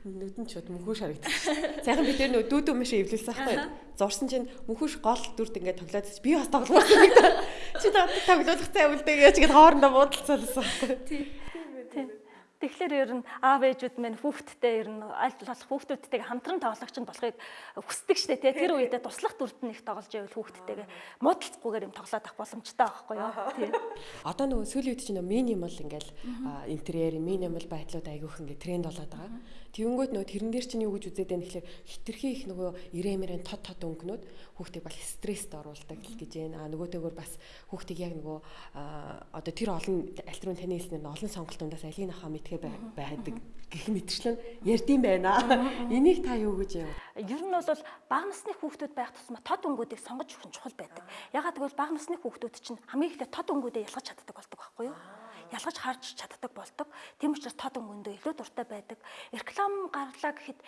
нүдэн чод мөнхөө шарагдчих. Сайхан би тэр нөө дүү дүү мэшээ эвлүүлсэн байхгүй. Зурсан чинь мөнхөш гол дүрд ингээд тоглоод би бас тоглосон. [LAUGHS] Чи тоглох цай үлдээ гэж гээд хоорондоо буудалцаалсан байхгүй. Тийм. Тэгэхээр ер нь аав ээжүүд минь хүүхдтэй ер нь аль болох хүүхдүүдтэйгээ хамтран тоглогч нь болохыг хүсдэг штэ тий. Тэр үедээ туслах дүрд нь их тоглож байвал хүүхдтэйгээ муудалцахгүйгээр юм тоглоод авах боломжтой байхгүй юу? Тий. Одоо нөгөө сүүлийн үед чинь минимал ингээл интерьер, минимал байдлууд айгүйх ингээд тренд болоод байгаа. Тэгэнгүүт нөгөө тэрэн дээр чинь юу гэж үзээд байна гэхэлэр хитрхи их нөгөө ирээмэрэн тод тод өнгнүүд хүүхдийг бол стресст оруулдаг гэж байна. А нөгөөтэйгөр бас хүүхдийг яг нөгөө одоо тэр олон альтрын таны хэлснээр олон сонголтуудаас алийг нахаа мэдхэ байдаг гэх мэтчлэн ярдсан байна. Энийг та юу гэж яв? Ер нь бол бага насны хүүхдүүд байх тусмаа тод өнгүүдийг сонгож өгөх нь чухал байдаг. Ягаад гэвэл бага насны хүүхдүүд чинь хамгийн ихдээ тод өнгүүдээ ялгаж чаддаг болдог байхгүй юу? Ялгаж харж чаддаг болдог. Тийм учраас тод өнгөндөө илүү дуртай байдаг. Реклам гарлаа гэхэд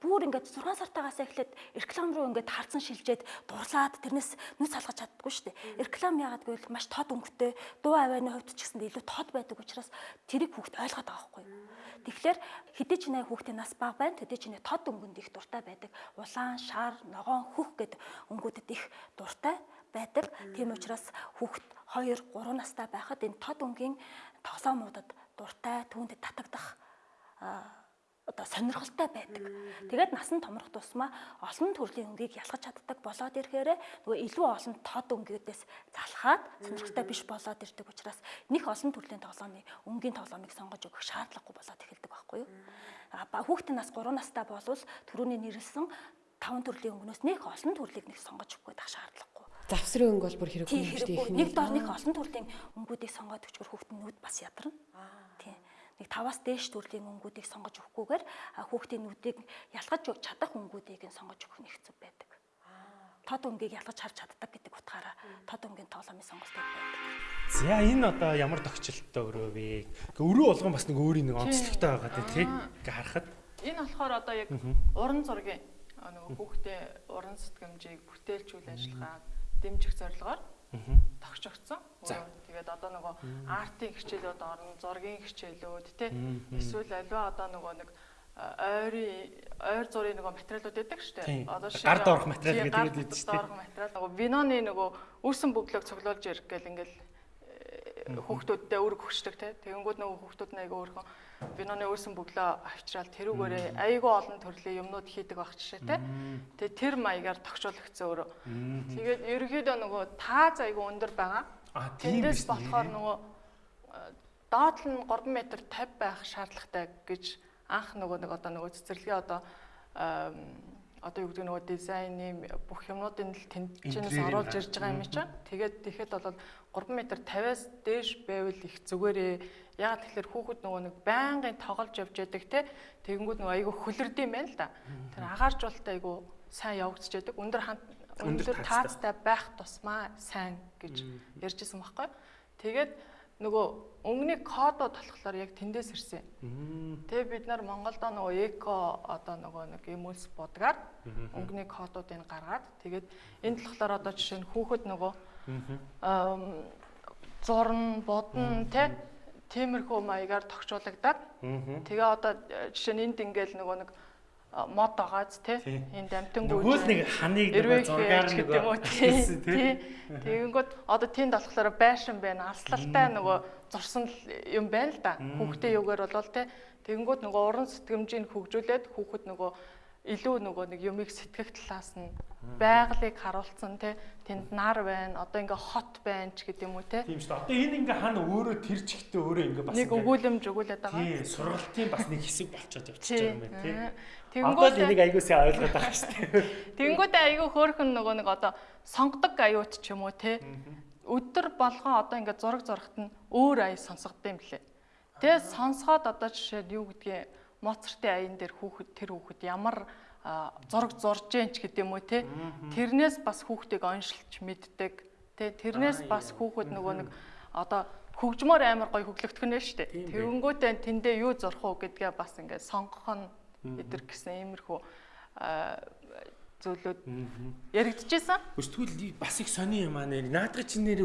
бүр ингээд 6 сартаагаас эхлээд реклам руу ингээд харцсан шилжээд дурлаад тэрнээс нүц салгаж чаддаггүй шүү дээ. Реклам яагаад гэвэл маш тод өнгөтэй дуу авааны хувьд ч гэсэн илүү тод байдаг учраас тэрийг хүүхд ойлгоод байгаа байхгүй юу? Тэгэхээр хэдий ч нэ хүүхдийн нас бага байна хэдий ч нэ тод өнгөнд их дуртай байдаг. Улаан, шар, ногоон, хөх гэд өнгүүдэд их дуртай байдаг. Тийм учраас хүүхд 2 3 настай байхад энэ тод өнгийн тоглоомуудад дуртай түүнд татагдах одоо сонирхолтой байдаг. Тэгээд насан томрох тусмаа олон төрлийн өнгийг ялгаж чаддаг болоод ирэхээр нөгөө илүү олон тод өнгүүдээс залхаад сонирхолтой биш болоод ирдэг учраас нэг олон төрлийн тоглоомын өнгийн тоглоомыг сонгож өгөх шаардлагагүй болоод эхэлдэг байхгүй юу? А хүүхдийн нас 3 настай болвол түрүүний нэрлсэн 5 төрлийн өнгнөөс нэг олон төрлийг нэг сонгож өгөх гэдэг шаардлага Завсрын өнгө бол бүр хэрэггүй юм шүү дээ. Нэг дор нэг олон төрлийн өнгүүдийг сонгоод өчгөр хүүхдийн нүд бас ядарна. Тийм. Нэг таваас дээш төрлийн өнгүүдийг сонгож өгөхгүйгээр хүүхдийн нүдийг ялгаж чадах өнгүүдийг нь сонгож өгөх нь хэцүү байдаг. Тод өнгийг ялгаж харж чаддаг гэдэг утгаараа тод өнгийн тоглоомын сонголтыг байдаг. За энэ одоо ямар тогтчлолттой өрөө вэ? Өрөө болгон бас нэг өөрийн нэг онцлогтой байгаа тийм ингээ харахад. Энэ болохоор одоо яг уран зургийн нөгөө хүүхдээ уран сэтгэмжийг бүтээлчүүл ажиллагаа дэмжих зорилгоор тогтчогдсон. Тэгээд одоо нөгөө артын хичээлүүд орно, зургийн хичээлүүд тий эсвэл аливаа одоо нөгөө нэг ойрын ойр зургийн нөгөө материалууд байдаг шүү дээ. Одоо шиг гар доорх материал гэдэг байдаг шүү дээ. Доорх материал нөгөө виноны нөгөө үүсэн бүглөөг цоглуулж ирэх гэл ингээл хүүхдүүдтэй өрг өгчдөг тий. Тэгэнгүүт нөгөө хүүхдүүд нэг өөрхөн виноны өөрсөн бөглөө авчраад тэрүүгээрээ айгүй олон төрлийн юмнууд хийдэг байх жишээ те. Тэгээ тэр маягаар тогтчуулагдсан өөрөө. Тэгээд ерөөхдөө нөгөө таа айгүй өндөр байгаа. Тэндээс болохоор нөгөө доод нь 3 м 50 байх шаардлагатай гэж анх нөгөө нэг одоо нөгөө цэцэрлэгээ одоо одоо юу гэдэг нөгөө дизайны бүх юмнуудын л тэнд чинээс оруулж ирж байгаа юм чинь. Тэгээд тэгэхэд бол 3 м 50-аас дээш байвал их зүгээрээ ягаад тэгэхээр хүүхэд нөгөө нэг байнгын тоглож явж яадаг те тэгэнгүүт нөгөө айгүй хөлөрдөм байна л да. Тэр агааржуулалт айгүй сайн явагдаж яадаг. Өндөр өндөр таацтай байх тусмаа сайн гэж ярьжсэн байхгүй. Тэгээд нөгөө өнгөний кодод болохоор яг тэндээс ирсэн. Тэгээ бид нар Монголдо нөгөө эко одоо нөгөө нэг эмүүлс бодгаар өнгөний кодуудыг гаргаад тэгээд энэ болохоор одоо жишээ нь хүүхэд нөгөө зурн, бодно тэ тиймэрхүү маягаар тогтчуулагдаад тэгээ одоо жишээ нь энд ингээл нөгөө нэг мод байгааз тий. Энд амтангууд нөгөөс нэг ханыг нэг зургаар нэг гэдэг юм уу? тий тэгэнгүүт одоо тэнд болохоор байшин байна алслалтай нөгөө зурсан юм байна л да. Хүүхдээ юугаар болвол тий тэгэнгүүт нөгөө уран сэтгэмжийг хөгжүүлээд хүүхэд нөгөө илүү нөгөө нэг юмыг сэтгэх талаас нь байгалыг харуулсан те тэнд нар байна одоо ингээ хот байна ч гэдэг юм уу те. Тийм шүү дээ. Одоо энэ ингээ хана өөрөө тэр чигтээ өөрөө ингээ бас нэг өгүүлэмж өгүүлээд байгаа. Тийм сургалтын бас нэг хэсэг болчиход явчихж байгаа юм байна те Тэгэнгүүт энийг аягуулсан ойлгоод байгаа шүү дээ. [LAUGHS] Тэгэнгүүт аягүй хөөрхөн нөгөө нэг одоо сонгодог аюут ч юм уу те. Өдөр болгон одоо ингээд зураг зурхад нь өөр ая сонсгодсон юм лээ. Тэгээ сонсгоод одоо жишээд юу гэдгийг Моцартын аян дээр хүүхэд тэр хүүхэд ямар зураг зурж जैन ч гэдэг юм уу те. Тэрнээс бас хүүхдийг оншилж мэддэг. Тэ тэрнээс бас хүүхэд нөгөө нэг одоо хөгжмөр амар гоё хөглөгдөх нь шүү дээ. Тэгэнгүүтээ тэндээ юу зурх уу гэдгээ бас ингээд сонгох нь эдэр гэсэн иймэрхүү зүйлүүд яригдчихсэн. Өстгөл бас их сони юм аа нэр. Наадга чи нэр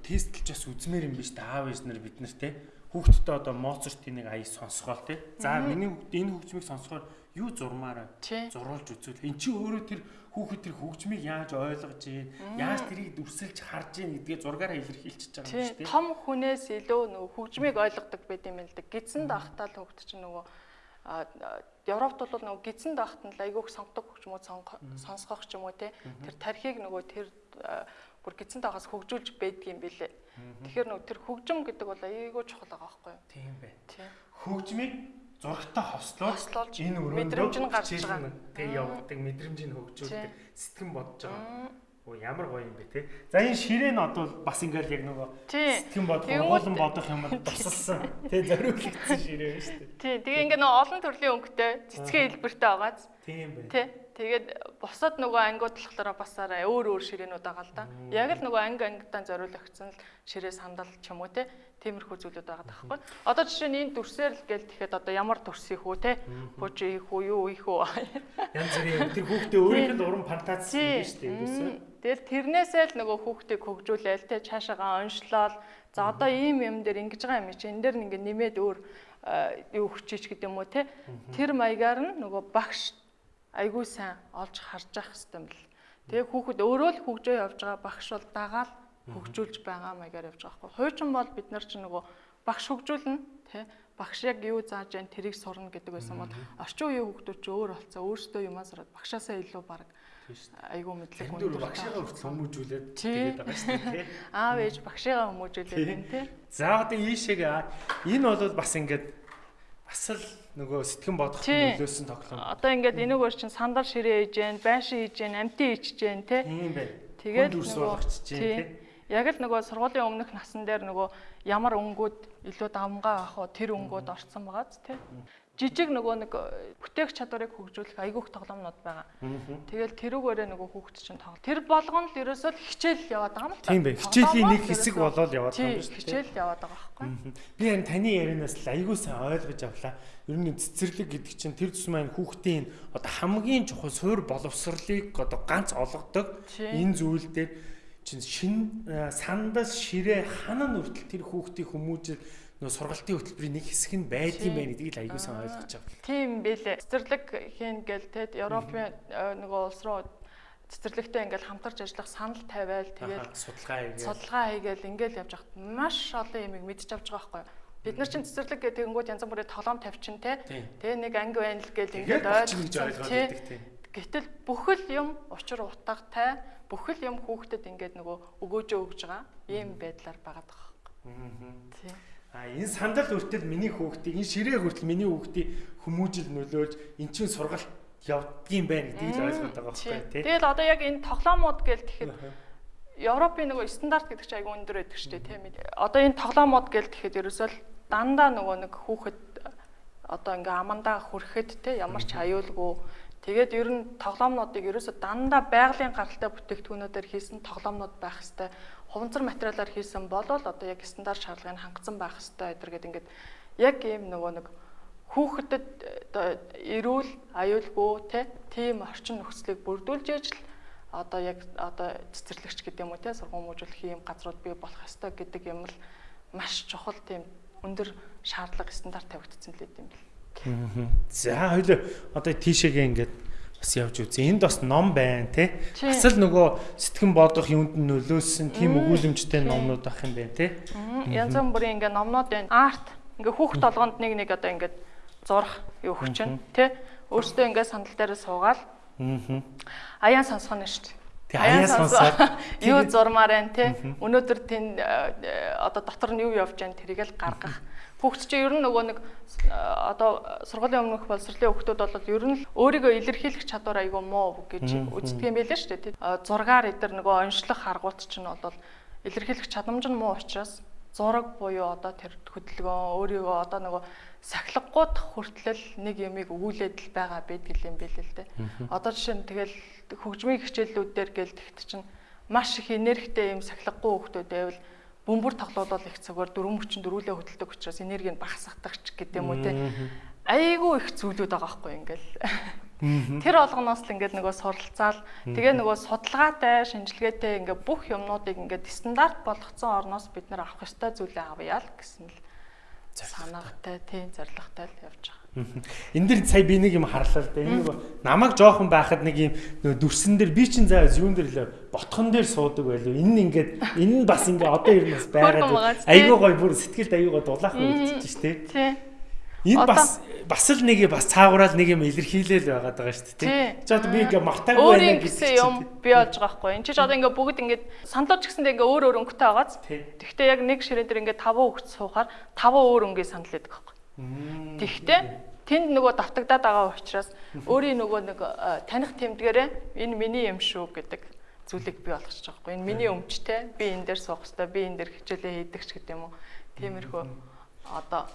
тестлж бас үзмээр юм биш та аав ээж нар бид нар те. Хүүхдтэй одоо Моцартын нэг аяг сонсгоол те. За миний хүүхд энэ хөгжмийг сонсгоор юу зурмаараа Тий. зурулж үзвэл эн чи өөрөө тэр хүүхэд тэр хөгжмийг яаж ойлгож ийн яаж тэрийг дүрсэлж харж ийн гэдгээ зургаараа илэрхийлчихэж байгаа юм Тий, шүү дээ. том хүнээс илүү нөгөө хөгжмийг ойлгодог байт юм л да. Гидсэнд ахтаа л хөгд чинь нөгөө Европт бол нөгөө гидсэнд ахт нь айгүйх сонгодог сонго- сонсгох ч юм уу те. Тэр тархийг нөгөө тэр бүр гидсэнд ахаас хөгжүүлж байдаг юм билэ. Тэгэхээр нөгөө тэр хөгжим гэдэг бол айгүй чухал байгаа байхгүй юу? Тийм бай. Хөгжмийг зурагтаа хослуулж энэ өрөөндөө мэдрэмж нь гарч хичээл байгаа. нь тэг хөгжүүлдэг сэтгэн бодож байгаа. Оо ямар гоё юм бэ те. За энэ ширээ нь одоо бас ингээл яг нөгөө сэтгэн бодох, ургуулan бодох юм [LAUGHS] тусалсан. Тэ зориулагдсан ширээ байна шүү дээ. Тий, тэгээ ингээ нөгөө олон төрлийн өнгөтэй цэцгийн хэлбэртэй байгааз. Тийм бай. Тий. Тэгээд бусад нөгөө ангиуд болохоор басаараа өөр өөр ширээнүүд байгаа л да. Яг л нөгөө анги ангидаа зориулагдсан л ширээ сандал ч юм уу те. Тиймэрхүү зүйлүүд байгаа байхгүй. Одоо жишээ нь энэ дүрсээр л гээл тэгэхэд одоо ямар дүрс их үү те. Бужи их үү, юу их үү. Янз бүрийн тэр хүүхдээ өөрийнх нь уран фантази дээ. ерөөсөө. Мм. Тэгэл тэрнээсээ л нөгөө хүүхдийг хөгжүүлээл те цаашаагаа оншлол. За одоо ийм юм дээр ингэж байгаа юм чи энэ дээр нэг нэмээд өөр юу хүчиж гэдэг юм уу те. Тэр маягаар нь нөгөө багш айгүй сайн олж харж явах хэрэгтэй юм бэл. Тэгээ хүүхэд өөрөө л хөгжөө явж байгаа багш бол дагаал хөгжүүлж байгаа маягаар явж байгаа байхгүй. Хуучин бол бид нар чи нөгөө багш хөгжүүлнэ те. Багш яг юу зааж जैन тэрийг сурна гэдэг байсан бол орчин үеийн хүүхдүүд ч өөр болцоо өөрсдөө юмаа сураад багшаасаа илүү баг айгүй мэдлэг өндөр багшаагаа хүртэл хүмүүжүүлээд Тий. тэгээд байгаа шүү дээ. тий. [LAUGHS] аав ээж багшигаа хүмүүжүүлээд байна те. За одоо ийшээг энэ бол бас ингээд бас л нөгөө сэтгэн бодох Тий. нөлөөсөн тоглоом. Одоо ингээд энийг өөр чин сандал ширээ хийж जैन, байшин хийж जैन, амтын хийж जैन те. Тийм бай. Тэгээд Хүн дүрс нөгөө- болгоч чинь тий. тий. Яг л нөгөө сургуулийн өмнөх насан дээр нөгөө ямар өнгүүд илүү давмгаа авах уу тэр өнгүүд орцсон байгааз те. Жижиг нөгөө нэг э, бүтээх чадварыг хөгжүүлэх айгүйх тоглоомнууд байгаа. Тэгэл тэрүүгээрээ нөгөө хүүхд чинь тоглол. Тэр болгоно л ерөөсөө л хичээл яваад байгаа юм л та. Тийм бай. Хичээлийн нэг хэсэг болоод яваад байгаа юм шүү дээ. хичээл яваад байгаа байхгүй. Би энэ таны ярианаас л айгүй сайн ойлгож авлаа. Ер нь цэцэрлэг гэдэг чинь тэр тус маань хүүхдийн одоо хамгийн чухал суур боловсролыг одоо ганц олгодог энэ зүйл дээр чинь шин э, сандас ширээ ханаа нүртэл тэр хүүхдийн хүмүүжил нөө сургалтын хөтөлбөрийн нэг хэсэг нь байдсан байна гэдгийг л айгүй сайн ойлгож авлаа. Тийм бэлээ. Цэцэрлэг хийн гээл те Европын э, нөгөө улс руу цэцэрлэгтэй ингээл хамтарч ажиллах санал тавиал тэгээд судалгаа хийгээд судалгаа хийгээл ингээл явж хахад маш олон юм мэдж авч байгаа байхгүй юу? Бид нар чинь цэцэрлэг гэдэг тэнгууд янз бүрийн тоглоом тавьчин те. Тийм. Тэгээ нэг анги байна л тэгээд ингээд тий. байдаг тийм. Гэтэл бүхэл юм учир утгатай бүхэл юм хүүхдэд ингээд нөгөө өгөөжөө өгж байгаа ийм байдлаар байгаа байхгүй. Тий. А энэ сандал хүртэл миний хүүхдийг энэ ширээ хүртэл миний хүүхдийг хүмүүжил нөлөөлж эн чинь сургалт явдгийм байна гэдгийг л ойлгоод байгаа байхгүй тий. Тэгэл одоо яг энэ тоглоомууд гээл тэгэхэд Европын нөгөө стандарт гэдэг чинь айгүй өндөр байдаг шүү дээ тийм ээ. Одоо энэ тоглоомууд гээл тэгэхэд ерөөсөө л дандаа нөгөө нэг хүүхэд одоо ингээ амандаа хүрэхэд те ямар ч аюулгүй. Тэгээд ер нь тоглоомнуудыг ерөөсөө дандаа байгалийн гаралтай бүтээгдэхүүнүүдээр хийсэн тоглоомнууд байх хэвээр хуванцар материалаар хийсэн болол одоо яг стандарт шаардлагыг хангацсан байх хэвээр эдэр гэдэг ингээд яг ийм нөгөө нэг хүүхдэд эрүүл аюулгүй те тийм орчин нөхцөлийг бүрдүүлж ижил одоо яг одоо цэцэрлэгч гэдэг юм уу те сургууль мужуулах юм газрууд бий болох ёстой гэдэг юм л маш чухал тийм өндөр шаардлага стандарт тавигдсан л юм бэл. За хоёул одоо тийшээгээ ингээд бас явж үзье. Энд бас ном байна. Тий. Бас л нөгөө сэтгэн бодох юунд нь нөлөөсөн тийм өгүүлэмжтэй номнууд ах юм байна тий. Янз бүрийн ингээ номнууд байна. Арт ингээ хүүхд толгоонд нэг нэг одоо ингээ зурх юу хүчин тий. Өөртөө ингээ сандал дээр суугаал Аа. аяан сонсгоно шүү дээ. Тэг аяа сонсоод юу зурмаар байна те өнөөдөр тэн э, одоо дотор нь юу явж байна тэрийг л гаргах. Хүүхд чинь ер нь нөгөө нэг э, одоо сургуулийн өмнөх боловсролын хүүхдүүд бол ер нь өөрийгөө илэрхийлэх чадвар айгүй муу гэж үздэг юм байлаа шүү дээ. Э, зургаар эдэр нөгөө онцлох харгуут чинь бол илэрхийлэх чадамж нь муу учраас зураг буюу одоо тэр хөдөлгөөн өөрийгөө одоо нөгөө сахилгагууд хүртэл нэг юмыг өгүүлээд л байгаа байдаг юм байл л дээ. Одоо жишээ нь тэгэл хөгжмийн хичээллүүдээр гээл тэгт чинь маш их энергитэй юм сахилгагүй хүмүүс байвал бөмбөр тоглоулал их цагаар дөрвөн хүчин дөрүүлээ хөдөлдөг учраас энерги нь багасгадаг ч гэдэг юм уу те. Айгүй их зүйлүүд байгаа байхгүй ингээл. Тэр олгоноос л ингээд нөгөө суралцаал тэгээ нөгөө судалгаатай, шинжилгээтэй ингээд бүх юмнуудыг ингээд стандарт болгоцсон орноос бид нар авах ёстой зүйлээ авъя л гэсэн л санаатай, тийм зоригтой л явж байгаа. Энд дэр сая би нэг юм харлаа л да. Энэ намайг жоохон байхад нэг юм дүрсэн дээр би чин заа юун дээр лээ ботхон дээр суудаг байлуу. Энэ нь ингээд энэ нь бас ингээ одоо ер нь бас байгаад айгүй гой бүр сэтгэлд айгүй гой дулаах үлдчихэж штэ. Тийм. Энэ бас бас л нэг бас цаагураал нэг юм илэрхийлэл байгаад байгаа шүү дээ. Чи одоо би ингээ мартаагүй байна гэсэн юм би болж байгаа хгүй. Энд чи одоо ингээ бүгд ингээ сандлууч гэсэндээ ингээ өөр өөр өнгөтэй байгааз. Тэгвэл яг нэг ширээ дээр ингээ таван хөвгт суухаар таван өөр өнгөө санал байдаг хгүй. Тэгвэл тэнд нөгөө давтагдаад байгаа учраас өөрийн нөгөө нэг э, таних тэмдгээрээ энэ миний юм шүү гэдэг зүйлийг би олгочих жоохгүй. Энэ миний өмчтэй. Би энэ дээр суух хэрэгтэй. Би энэ дээр хичээлээ хийдэг ч гэдэг юм уу. Тиймэрхүү одоо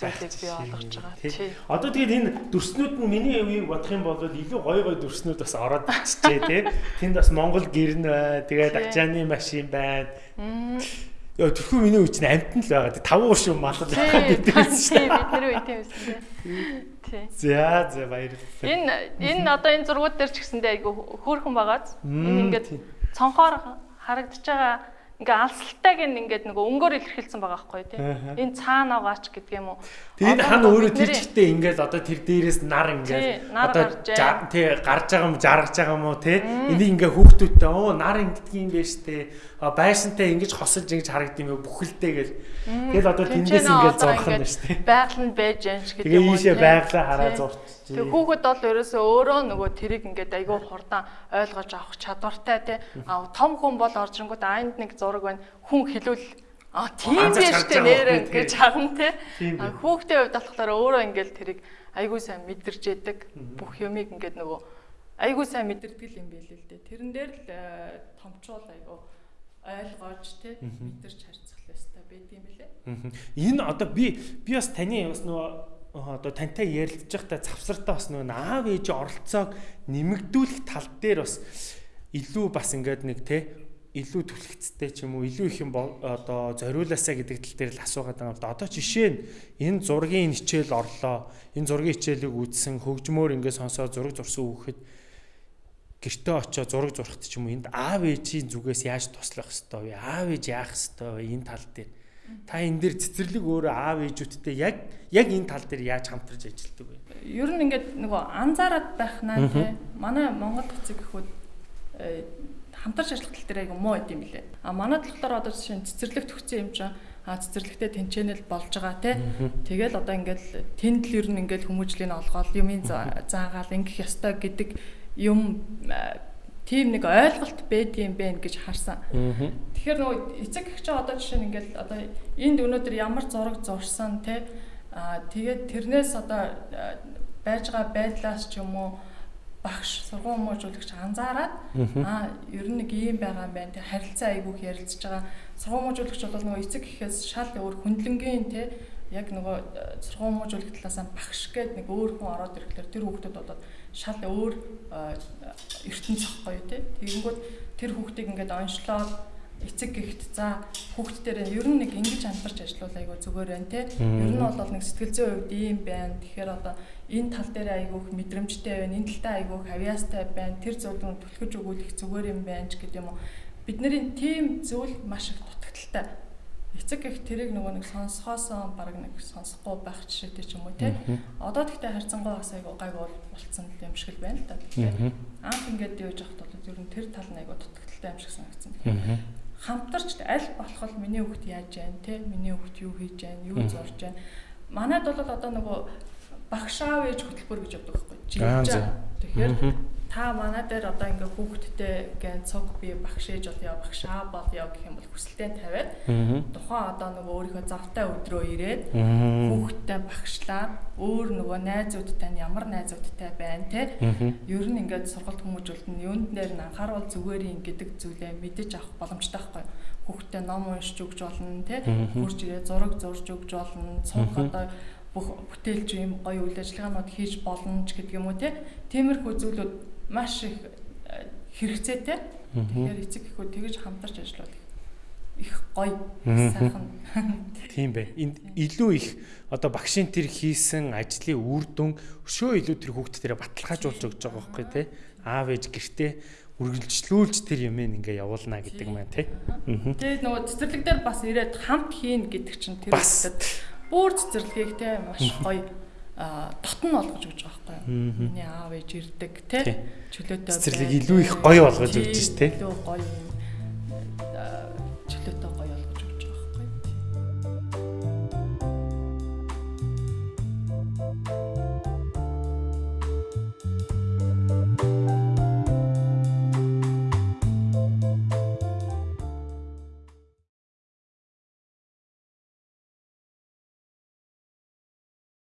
зүйлийг би олгож байгаа. Тий. Одоо тэгээд энэ дүрснүүд нь миний үеийг бодох юм бол илүү гой гой дүрснүүд бас ороод ирчихжээ тий. Тэнд бас Монгол гэрн бай, тэгээд ачааны машин байна. Яа тэрхүү миний үе чинь амтан л байгаа. Таван уушин мал л байгаа гэдэг байсан шүү дээ. Бидний үе тийм байсан тий. За за баярлалаа. Энэ энэ одоо энэ зургууд дээр ч гэсэндээ айгу хөөрхөн байгааз. Энэ ингээд цонхоор харагдаж байгаа ингээ алсалтайг ингээд нөгөө өнгөөр илэрхийлсэн байгаа байхгүй тий. Энэ цаана байгаач гэдэг юм уу. Тэгээд хана өөрөө тэр чигтээ ингээд одоо тэр дээрээс нар ингээд одоо тий гарч байгаа юм жаргаж байгаа юм уу тий. Энийг ингээ хүүхдүүдтэй оо нар ингэдэг юм байна штэ. Байшинтай ингэж хосолж ингэж харагдсан юм бүхэлдээ гэл. Тэгэл одоо тэндээс ингээд зурх нь штэ. Байгаль нь байж юм ч гэдэг юм. Тэгээ ийшээ байглаа хараа зурч. Тэг хүүхэд бол ерөөсөө өөрөө нөгөө тэрийг ингээд айгүй хурдан ойлгож авах чадвартай тий. А том хүн бол орж ирэнгүүт айнд нэг зураг байна. Хүн хилүүл А тийм биш үү нэрэ гэж харна тий. Хүүхдийн хувьд болохоор өөрөө ингээд тэрийг айгүй сайн мэдэрч яадаг. Бүх юмыг ингээд нөгөө айгүй сайн мэдэрдэг юм билээ л дээ. Тэрэн дээр л э, томчуул айгүй ойлгож тий мэдэрч харьцах ёстой байд юм билээ. Энэ одоо би би бас таны бас нөгөө одоо тантай ярилцж байхдаа завсартаа бас нөгөө аав ээжийн оролцоог нэмэгдүүлэх тал дээр бас илүү бас ингээд нэг те илүү түлхцтэй ч юм уу илүү их юм одоо зориулаасаа гэдэг тал дээр л асуугаад байгаа юм да. Одоо жишээ нь энэ зургийн хичээл орлоо. Энэ зургийн хичээлийг үзсэн хөгжмөөр ингээд сонсоод зураг зурсан хүүхэд гэртээ очиод зураг зурхт ч юм уу энд аав ээжийн зүгээс яаж туслах хэвээр вэ? Аав ээж яах хэвээр вэ? Энэ тал дээр Та энэ дээр цэцэрлэг өөрөө аав ээжүүдтэй яг яг энэ тал дээр яаж хамтарч ажилладаг вэ? Ер нь ингээд нөгөө анзаараад байх наа тий. Манай Монгол эцэг эхүүд э, хамтарч ажиллах тал дээр айгу муу юм билээ. А манай талхтаар одоо жишээ цэцэрлэг төгсөн юм чинь а цэцэрлэгтэй тэнчэнэл болж байгаа тий. Тэгэл одоо ингээд тэнд л ер нь ингээд хүмүүжлийг олгоод юмын заагаал ингэх ёстой гэдэг юм тийм нэг ойлголт байдгийм бэ гэж харсан. Тэгэхээр нөгөө эцэг эгч одоо жишээ нь ингээл одоо энд өнөөдөр ямар зураг зурсан те аа тэгээд тэрнээс одоо байж байгаа байдлаас ч юм уу багш сургууль хүмүүжүүлэгч анзаараад аа ер нь нэг ийм байгаа юм байна те харилцаа айгүйх ярилцж байгаа. Сургууль хүмүүжүүлэгч бол нөгөө эцэг гэхээс шал өөр хүндлэнгийн те яг нөгөө сургууль хүмүүжүүлэх талаас нь багш гээд нэг өөр хүн ороод ирэхлээр тэр хүүхдүүд болоод шал өөр ертөнц зохгүй тий. Тэгэнгүүт тэр хүүхдийг ингээд онцлоод эцэг гихт за хүүхд дээр ер нь нэг ингэж хамтарч ажиллавал айгүй зүгээр байна те. Ер нь бол нэг сэтгэл зүйн хувьд ийм байна. Тэгэхээр одоо энэ тал дээр айгүйх мэдрэмжтэй байна. Энэ талтай айгүйх авьяастай байна. Тэр зүйлүүд түлхэж өгүүлэх зүгээр юм байна ч гэдэг юм уу. Бидний тийм зүйл маш их дутагдaltaй эцэг их тэрийг нөгөө нэг сонсохоосоо баг нэг сонсохгүй байх жишээтэй ч юм уу те. Одоо тэгтээ харьцангуй бас айгу гайгүй болцсон юм шиг л байна л да. Анх ингээд явж явахд бол ер нь тэр тал нь айгу дутагдaltaй юм шиг санагдсан. Хамтарч аль болох миний хүүхд яаж байна те. Миний хүүхд юу хийж байна, юу зурж байна. Манайд бол одоо нөгөө багш аав ээж хөтөлбөр гэж явдаг байхгүй. Жилж. Тэгэхээр та манай дээр одоо ингээ хүүхдтэй гэн цог би багш ээж бол яа багш аа бол яа гэх юм бол хүсэлтээ тавиад тухайн одоо нөгөө өөрийнхөө завтай өдрөө ирээд хүүхдтэй багшлаад өөр нөгөө найзуудтай нь ямар найзуудтай байна те? Ер нь ингээд сургалт хүмүүжүүлэлт нь юунд дээр нь анхааруул зүгээр юм гэдэг зүйлээ мэдэж авах боломжтой байхгүй хүүхдтэй ном уншиж өгч болно те? Хурж ирээ зураг зурж өгч болно. Цог одоо бүх бүтээлч юм гоё үйл ажиллагаанууд хийж болно ч гэдэг юм уу те? Тиймэрхүү зүйлүүд маш их э, хэрэгцээтэй. Тэгэхээр эцэг эхүүд тэгэж хамтарч ажиллаад их гоё сайхан. [LAUGHS] Тийм бай. Энд илүү их одоо багшийн тэр хийсэн ажлын үр дүн өшөө илүү тэр хүүхд тэрэ баталгаажуулж өгч байгаа байхгүй тий. Аав ээж гэртээ үргэлжлүүлж тэр юм ингээ явуулна гэдэг маань тий. Тэгээд нөгөө цэцэрлэг дээр бас ирээд хамт хийн гэдэг чинь тэр Бас. бүр цэцэрлэгийг те маш гоё дотн болгож өгч байгаа байхгүй юу. Миний аав ээж ирдэг те чөлөөтэй. Цэцэрлэг илүү их гоё болгож өгч шүү те. Илүү гоё юм